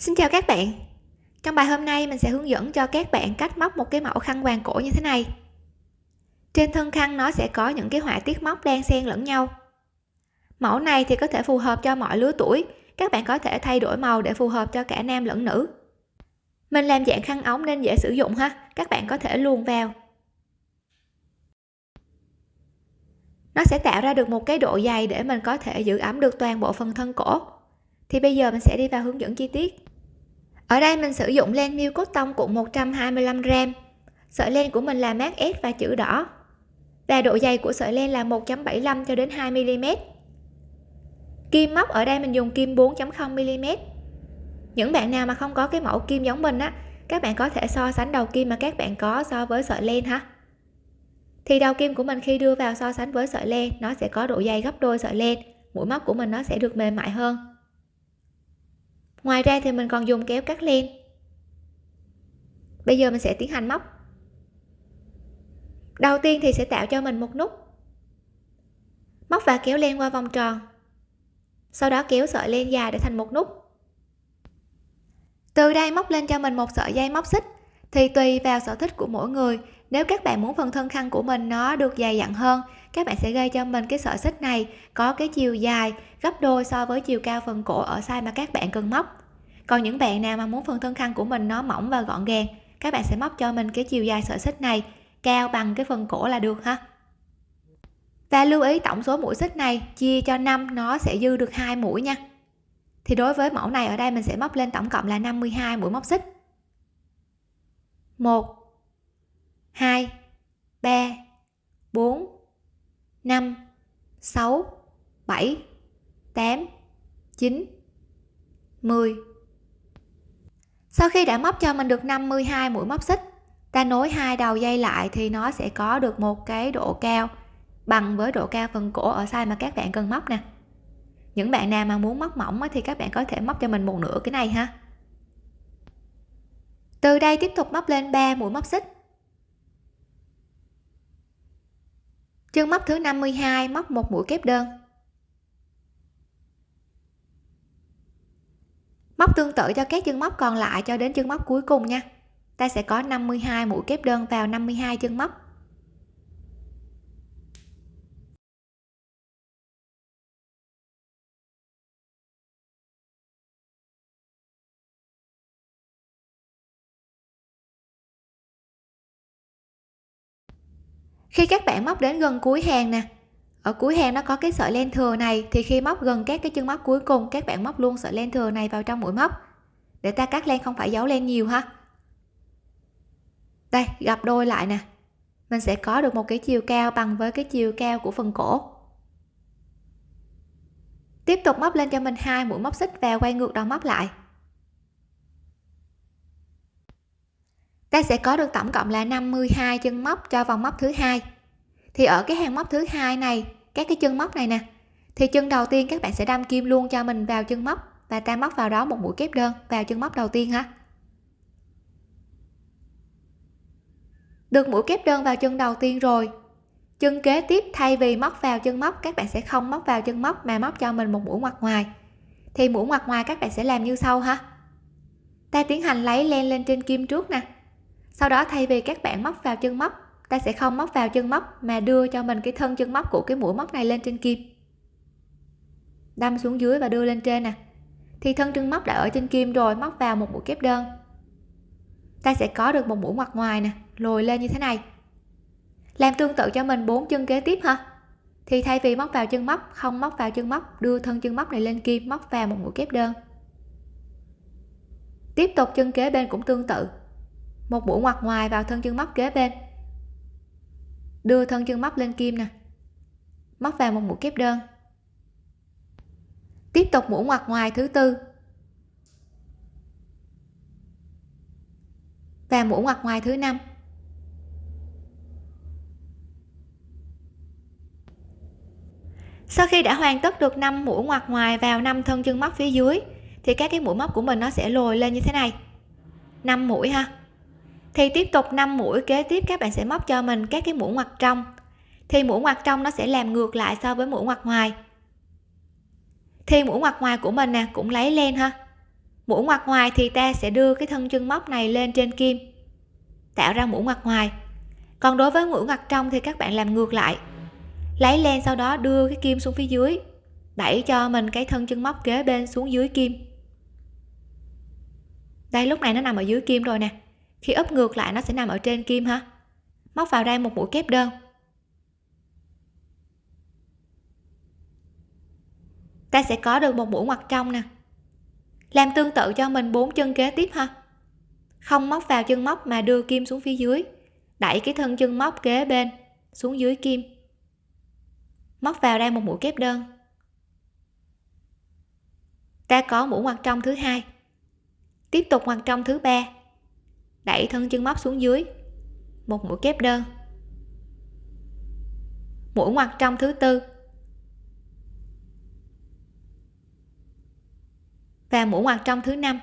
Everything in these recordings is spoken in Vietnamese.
Xin chào các bạn. Trong bài hôm nay, mình sẽ hướng dẫn cho các bạn cách móc một cái mẫu khăn quàng cổ như thế này. Trên thân khăn, nó sẽ có những cái họa tiết móc đan xen lẫn nhau. Mẫu này thì có thể phù hợp cho mọi lứa tuổi. Các bạn có thể thay đổi màu để phù hợp cho cả nam lẫn nữ. Mình làm dạng khăn ống nên dễ sử dụng ha. Các bạn có thể luồn vào. Nó sẽ tạo ra được một cái độ dày để mình có thể giữ ấm được toàn bộ phần thân cổ. Thì bây giờ mình sẽ đi vào hướng dẫn chi tiết ở đây mình sử dụng len miêu cốt tông cuộn 125 gram. Sợi len của mình là mát S và chữ đỏ. Và độ dày của sợi len là 1.75 cho đến 2 mm kim móc, ở đây mình dùng kim 4.0 mm những bạn nào mà không có cái mẫu kim giống mình á, các bạn có thể so sánh đầu kim mà các bạn có so với sợi len ha. Thì đầu kim của mình khi đưa vào so sánh với sợi len, nó sẽ có độ dày gấp đôi sợi len. Mũi móc của mình nó sẽ được mềm mại hơn ngoài ra thì mình còn dùng kéo cắt len. Bây giờ mình sẽ tiến hành móc. Đầu tiên thì sẽ tạo cho mình một nút. Móc và kéo len qua vòng tròn. Sau đó kéo sợi len dài để thành một nút. Từ đây móc lên cho mình một sợi dây móc xích thì tùy vào sở thích của mỗi người nếu các bạn muốn phần thân khăn của mình, nó được dày dặn hơn, các bạn sẽ gây cho mình cái sợi xích này có cái chiều dài, gấp đôi so với chiều cao phần cổ ở size mà các bạn cần móc. Còn những bạn nào mà muốn phần thân khăn của mình, nó mỏng và gọn gàng, các bạn sẽ móc cho mình cái chiều dài sợi xích này cao bằng cái phần cổ là được ha. Và lưu ý tổng số mũi xích này, chia cho 5 nó sẽ dư được hai mũi nha. Thì đối với mẫu này, ở đây mình sẽ móc lên tổng cộng là 52 mũi móc xích. 1 2 3 4 5 6 7 8 9 10 sau khi đã móc cho mình được 52 mũi móc xích, ta nối hai đầu dây lại thì nó sẽ có được một cái độ cao bằng với độ cao phần cổ ở size mà các bạn cần móc nè. Những bạn nào mà muốn móc mỏng thì các bạn có thể móc cho mình một nửa cái này ha. Từ đây tiếp tục móc lên 3 mũi móc xích. Chân móc thứ 52 móc một mũi kép đơn. Móc tương tự cho các chân móc còn lại cho đến chân móc cuối cùng nha. Ta sẽ có 52 mũi kép đơn vào 52 chân móc. Khi các bạn móc đến gần cuối hàng nè, ở cuối hàng nó có cái sợi len thừa này, thì khi móc gần các cái chân móc cuối cùng, các bạn móc luôn sợi len thừa này vào trong mũi móc. Để ta cắt len không phải giấu len nhiều ha. Đây, gặp đôi lại nè. Mình sẽ có được một cái chiều cao bằng với cái chiều cao của phần cổ. Tiếp tục móc lên cho mình hai mũi móc xích và quay ngược đầu móc lại. Ta sẽ có được tổng cộng là 52 chân móc cho vòng móc thứ hai. Thì ở cái hàng móc thứ hai này, các cái chân móc này nè, thì chân đầu tiên các bạn sẽ đâm kim luôn cho mình vào chân móc và ta móc vào đó một mũi kép đơn vào chân móc đầu tiên ha. Được mũi kép đơn vào chân đầu tiên rồi, chân kế tiếp thay vì móc vào chân móc, các bạn sẽ không móc vào chân móc mà móc cho mình một mũi ngoặt ngoài. Thì mũi ngoặt ngoài các bạn sẽ làm như sau ha. Ta tiến hành lấy len lên trên kim trước nè sau đó thay vì các bạn móc vào chân móc, ta sẽ không móc vào chân móc mà đưa cho mình cái thân chân móc của cái mũi móc này lên trên kim. Đâm xuống dưới và đưa lên trên nè. Thì thân chân móc đã ở trên kim rồi, móc vào một mũi kép đơn. Ta sẽ có được một mũi ngoặt ngoài nè, lồi lên như thế này. Làm tương tự cho mình bốn chân kế tiếp ha. Thì thay vì móc vào chân móc, không móc vào chân móc, đưa thân chân móc này lên kim, móc vào một mũi kép đơn. Tiếp tục chân kế bên cũng tương tự một mũi ngoặt ngoài vào thân chân móc kế bên. Đưa thân chân móc lên kim nè. Móc vào một mũi kép đơn. Tiếp tục mũi ngoặt ngoài thứ tư. Và mũi ngoặt ngoài thứ năm. Sau khi đã hoàn tất được 5 mũi ngoặt ngoài vào 5 thân chân móc phía dưới, thì các cái mũi móc của mình nó sẽ lồi lên như thế này. 5 mũi ha thì tiếp tục 5 mũi kế tiếp các bạn sẽ móc cho mình các cái mũi ngoặt trong. Thì mũi ngoặt trong nó sẽ làm ngược lại so với mũi ngoặt ngoài. Thì mũi ngoặt ngoài của mình nè, cũng lấy len ha. Mũi ngoặt ngoài thì ta sẽ đưa cái thân chân móc này lên trên kim, tạo ra mũi ngoặt ngoài. Còn đối với mũi ngoặt trong thì các bạn làm ngược lại. Lấy len sau đó đưa cái kim xuống phía dưới, đẩy cho mình cái thân chân móc kế bên xuống dưới kim. Đây, lúc này nó nằm ở dưới kim rồi nè khi ấp ngược lại, nó sẽ nằm ở trên kim ha móc vào đây một mũi kép đơn. Ta sẽ có được một mũi ngoặt trong nè. Làm tương tự cho mình bốn chân kế tiếp ha. Không móc vào chân móc mà đưa kim xuống phía dưới. Đẩy cái thân chân móc kế bên xuống dưới kim. Móc vào đây một mũi kép đơn. Ta có mũi ngoặt trong thứ hai. Tiếp tục ngoặt trong thứ ba đẩy thân chân móc xuống dưới. Một mũi kép đơn. Mũi ngoặt trong thứ tư. Và mũi ngoặt trong thứ năm.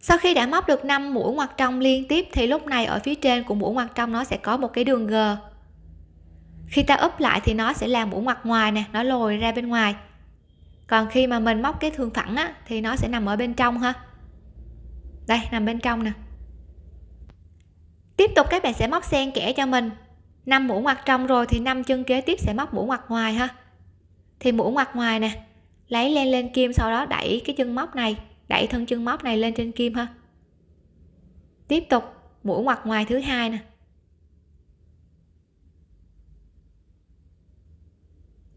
Sau khi đã móc được 5 mũi ngoặt trong liên tiếp, thì lúc này ở phía trên của mũi ngoặt trong nó sẽ có một cái đường g. Khi ta úp lại thì nó sẽ là mũi ngoặt ngoài nè, nó lồi ra bên ngoài còn khi mà mình móc cái thương phẳng á, thì nó sẽ nằm ở bên trong ha. Đây, nằm bên trong nè. Tiếp tục các bạn sẽ móc xen kẽ cho mình. 5 mũi ngoặt trong rồi thì năm chân kế tiếp sẽ móc mũi ngoặt ngoài ha. Thì mũi ngoặt ngoài nè, lấy len lên kim sau đó đẩy cái chân móc này, đẩy thân chân móc này lên trên kim ha. Tiếp tục mũi ngoặt ngoài thứ hai nè.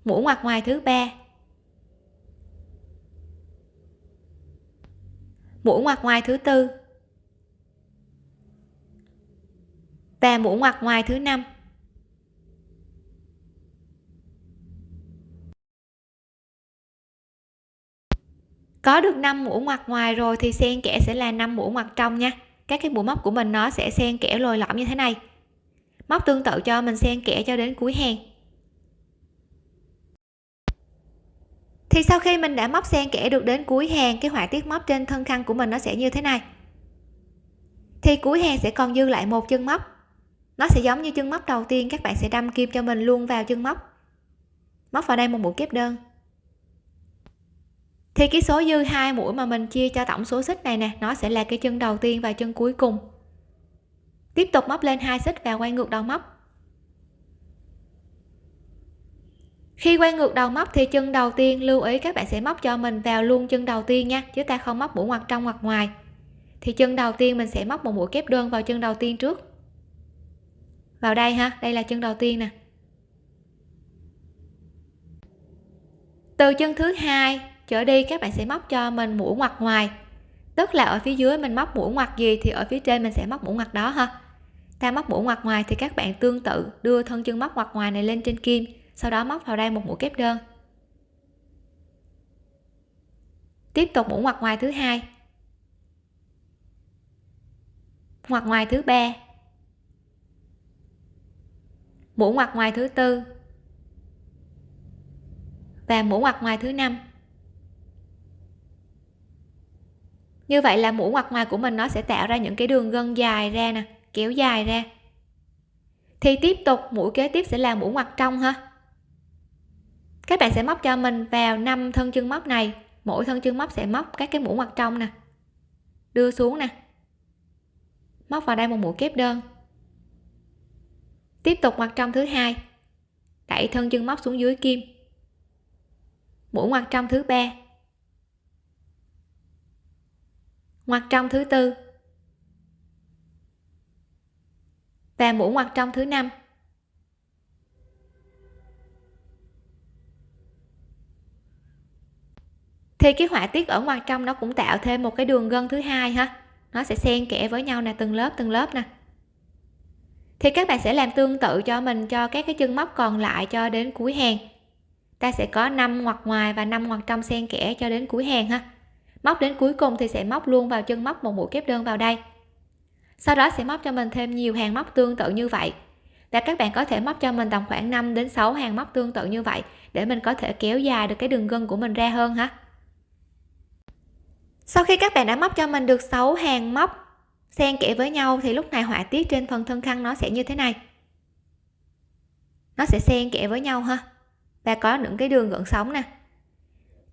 Mũi ngoặt ngoài thứ ba. Mũi ngoặt ngoài thứ tư. Và mũi ngoặt ngoài thứ năm. Có được 5 mũi ngoặt ngoài rồi thì xen kẽ sẽ là 5 mũi ngoặt trong nha. Các cái mũi móc của mình nó sẽ xen kẽ lồi lõm như thế này. Móc tương tự cho mình xen kẽ cho đến cuối hàng. Thì sau khi mình đã móc xen kẽ được đến cuối hàng, cái họa tiết móc trên thân khăn của mình nó sẽ như thế này. Thì cuối hàng sẽ còn dư lại một chân móc. Nó sẽ giống như chân móc đầu tiên, các bạn sẽ đâm kim cho mình luôn vào chân móc. Móc vào đây một mũi kép đơn. Thì cái số dư hai mũi mà mình chia cho tổng số xích này nè, nó sẽ là cái chân đầu tiên và chân cuối cùng. Tiếp tục móc lên hai xích và quay ngược đầu móc. Khi quay ngược đầu móc thì chân đầu tiên, lưu ý các bạn sẽ móc cho mình vào luôn chân đầu tiên nha, chứ ta không móc mũi ngoặt trong hoặc ngoài. Thì chân đầu tiên mình sẽ móc một mũi kép đơn vào chân đầu tiên trước. Vào đây ha, đây là chân đầu tiên nè. Từ chân thứ hai trở đi, các bạn sẽ móc cho mình mũi ngoặt ngoài. Tức là ở phía dưới mình móc mũi ngoặt gì thì ở phía trên mình sẽ móc mũi ngoặt đó ha. Ta móc mũi ngoặt ngoài thì các bạn tương tự đưa thân chân móc ngoặt ngoài này lên trên kim sau đó móc vào đây một mũi kép đơn. Tiếp tục mũi ngoặt ngoài thứ hai. Ngoặt ngoài thứ ba. Mũi ngoặt ngoài thứ tư. Và mũi ngoặt ngoài thứ năm. Như vậy là mũi ngoặt ngoài của mình nó sẽ tạo ra những cái đường gân dài ra nè, kéo dài ra. Thì tiếp tục mũi kế tiếp sẽ là mũi ngoặt trong ha các bạn sẽ móc cho mình vào năm thân chân móc này. Mỗi thân chân móc sẽ móc các cái mũi ngoặt trong nè. Đưa xuống nè. Móc vào đây một mũi kép đơn. Tiếp tục ngoặt trong thứ hai. Đẩy thân chân móc xuống dưới kim. Mũi ngoặt trong thứ ba. Ngoặt trong thứ tư. Và mũi ngoặt trong thứ năm. Thì cái họa tiết ở ngoài trong nó cũng tạo thêm một cái đường gân thứ hai ha. Nó sẽ xen kẽ với nhau nè, từng lớp từng lớp nè. Thì các bạn sẽ làm tương tự cho mình, cho các cái chân móc còn lại cho đến cuối hàng. Ta sẽ có 5 ngoặt ngoài và 5 ngoặt trong xen kẽ cho đến cuối hàng ha. Móc đến cuối cùng thì sẽ móc luôn vào chân móc một mũi kép đơn vào đây. Sau đó sẽ móc cho mình thêm nhiều hàng móc tương tự như vậy. Và các bạn có thể móc cho mình tầm khoảng 5 đến 6 hàng móc tương tự như vậy để mình có thể kéo dài được cái đường gân của mình ra hơn ha sau khi các bạn đã móc cho mình được 6 hàng móc, xen kẽ với nhau thì lúc này họa tiết trên phần thân khăn nó sẽ như thế này. Nó sẽ xen kẽ với nhau ha. Và có những cái đường gợn sóng nè.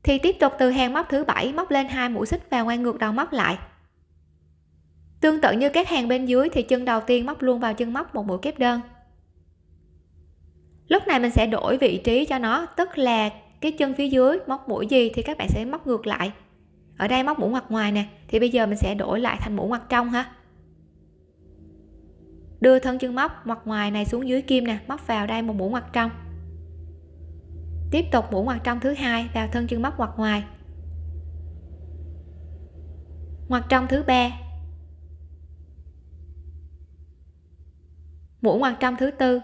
Thì tiếp tục từ hàng móc thứ bảy móc lên hai mũi xích và quay ngược đầu móc lại. Tương tự như các hàng bên dưới thì chân đầu tiên móc luôn vào chân móc một mũi kép đơn. Lúc này mình sẽ đổi vị trí cho nó, tức là cái chân phía dưới móc mũi gì thì các bạn sẽ móc ngược lại ở đây móc mũi ngoặt ngoài nè, thì bây giờ mình sẽ đổi lại thành mũi ngoặt trong ha. Đưa thân chân móc ngoặt ngoài này xuống dưới kim nè, móc vào đây một mũi ngoặt trong. Tiếp tục mũi ngoặt trong thứ hai, vào thân chân móc ngoặt ngoài. Ngoặt trong thứ ba. Mũi ngoặt trong thứ tư.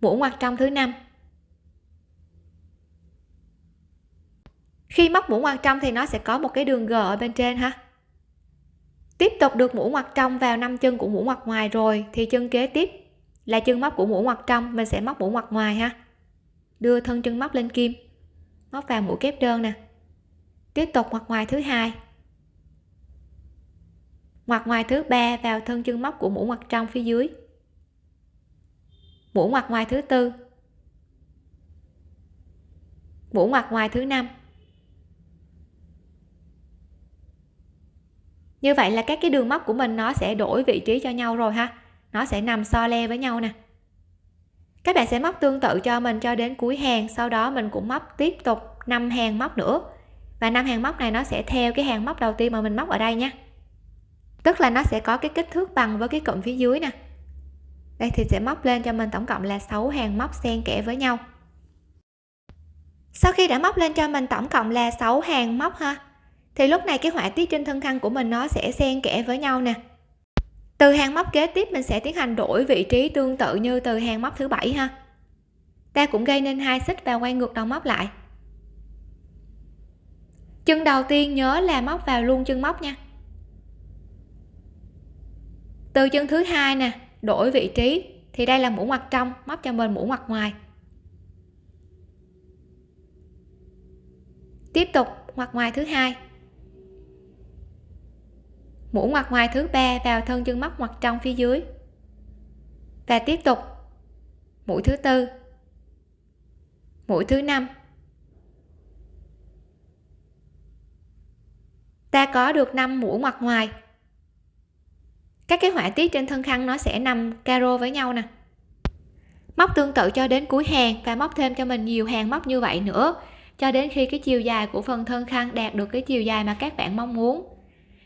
Mũi ngoặt trong thứ năm. Khi móc mũi ngoặt trong thì nó sẽ có một cái đường g ở bên trên ha. Tiếp tục được mũi ngoặt trong vào năm chân của mũi ngoặt ngoài rồi, thì chân kế tiếp là chân móc của mũi ngoặt trong, mình sẽ móc mũi ngoặt ngoài ha. Đưa thân chân móc lên kim, móc vào mũi kép đơn nè. Tiếp tục ngoặt ngoài thứ hai. Ngoặt ngoài thứ ba vào thân chân móc của mũi ngoặt trong phía dưới. Mũi ngoặt ngoài thứ tư. Mũi ngoặt ngoài thứ năm. Như vậy là các cái đường móc của mình nó sẽ đổi vị trí cho nhau rồi ha. Nó sẽ nằm so le với nhau nè. Các bạn sẽ móc tương tự cho mình cho đến cuối hàng, sau đó mình cũng móc tiếp tục 5 hàng móc nữa. Và năm hàng móc này nó sẽ theo cái hàng móc đầu tiên mà mình móc ở đây nha. Tức là nó sẽ có cái kích thước bằng với cái cụm phía dưới nè. Đây thì sẽ móc lên cho mình tổng cộng là 6 hàng móc xen kẽ với nhau. Sau khi đã móc lên cho mình tổng cộng là 6 hàng móc ha thì lúc này cái họa tiết trên thân khăn của mình nó sẽ xen kẽ với nhau nè. Từ hàng móc kế tiếp mình sẽ tiến hành đổi vị trí tương tự như từ hàng móc thứ bảy ha. Ta cũng gây nên hai xích và quay ngược đầu móc lại. Chân đầu tiên nhớ là móc vào luôn chân móc nha. Từ chân thứ hai nè, đổi vị trí. Thì đây là mũ ngoặt trong, móc cho mình mũ ngoặt ngoài. Tiếp tục ngoặt ngoài thứ hai mũ ngoặt ngoài thứ ba vào thân chân móc ngoặt trong phía dưới. Và tiếp tục, mũi thứ tư, mũi thứ năm. Ta có được 5 mũi ngoặt ngoài. Các cái họa tiết trên thân khăn nó sẽ nằm caro với nhau nè. Móc tương tự cho đến cuối hàng và móc thêm cho mình nhiều hàng móc như vậy nữa, cho đến khi cái chiều dài của phần thân khăn đạt được cái chiều dài mà các bạn mong muốn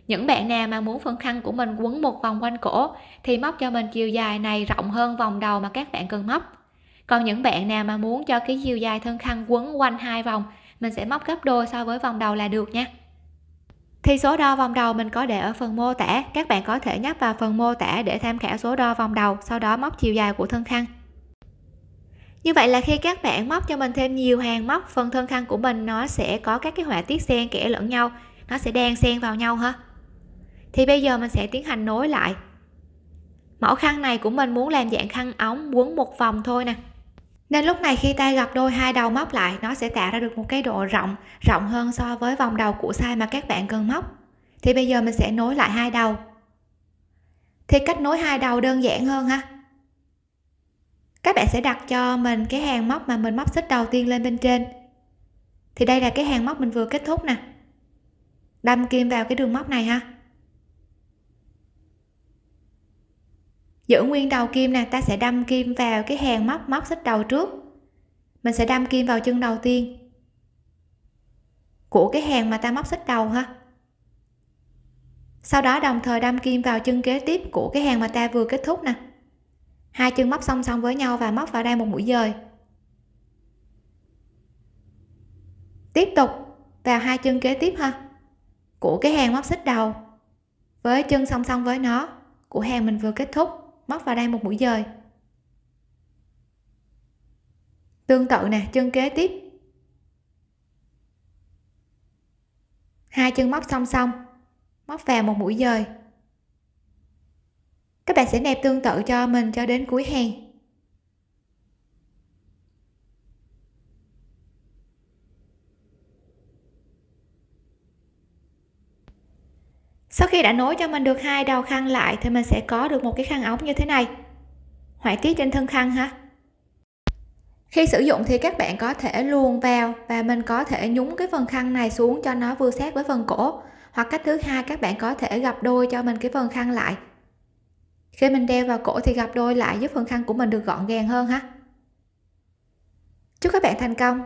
những bạn nào mà muốn phần khăn của mình quấn một vòng quanh cổ, thì móc cho mình chiều dài này rộng hơn vòng đầu mà các bạn cần móc. Còn những bạn nào mà muốn cho cái chiều dài thân khăn quấn quanh hai vòng, mình sẽ móc gấp đôi so với vòng đầu là được nha. Thì số đo vòng đầu mình có để ở phần mô tả, các bạn có thể nhấp vào phần mô tả để tham khảo số đo vòng đầu, sau đó móc chiều dài của thân khăn. Như vậy là khi các bạn móc cho mình thêm nhiều hàng móc, phần thân khăn của mình nó sẽ có các cái họa tiết xen kẽ lẫn nhau, nó sẽ đan xen vào nhau ha thì bây giờ mình sẽ tiến hành nối lại. Mẫu khăn này của mình muốn làm dạng khăn ống quấn một vòng thôi nè. Nên lúc này khi tay gặp đôi hai đầu móc lại, nó sẽ tạo ra được một cái độ rộng rộng hơn so với vòng đầu của size mà các bạn cần móc. Thì bây giờ mình sẽ nối lại hai đầu. Thì cách nối hai đầu đơn giản hơn ha. Các bạn sẽ đặt cho mình cái hàng móc mà mình móc xích đầu tiên lên bên trên. Thì đây là cái hàng móc mình vừa kết thúc nè. Đâm kim vào cái đường móc này ha. Giữ nguyên đầu kim nè, ta sẽ đâm kim vào cái hàng móc móc xích đầu trước. Mình sẽ đâm kim vào chân đầu tiên. Của cái hàng mà ta móc xích đầu ha. Sau đó đồng thời đâm kim vào chân kế tiếp của cái hàng mà ta vừa kết thúc nè. Hai chân móc song song với nhau và móc vào đây một mũi dời. Tiếp tục vào hai chân kế tiếp ha. Của cái hàng móc xích đầu với chân song song với nó, của hàng mình vừa kết thúc móc vào đây một mũi dời tương tự nè, chân kế tiếp. Hai chân móc song song, móc vào một mũi dời các bạn sẽ nẹp tương tự cho mình cho đến cuối hàng. Sau khi đã nối cho mình được hai đầu khăn lại thì mình sẽ có được một cái khăn ống như thế này. Họa tiết trên thân khăn ha. Khi sử dụng thì các bạn có thể luồn vào và mình có thể nhúng cái phần khăn này xuống cho nó vừa sát với phần cổ. Hoặc cách thứ hai, các bạn có thể gập đôi cho mình cái phần khăn lại. Khi mình đeo vào cổ thì gập đôi lại giúp phần khăn của mình được gọn gàng hơn ha. Chúc các bạn thành công!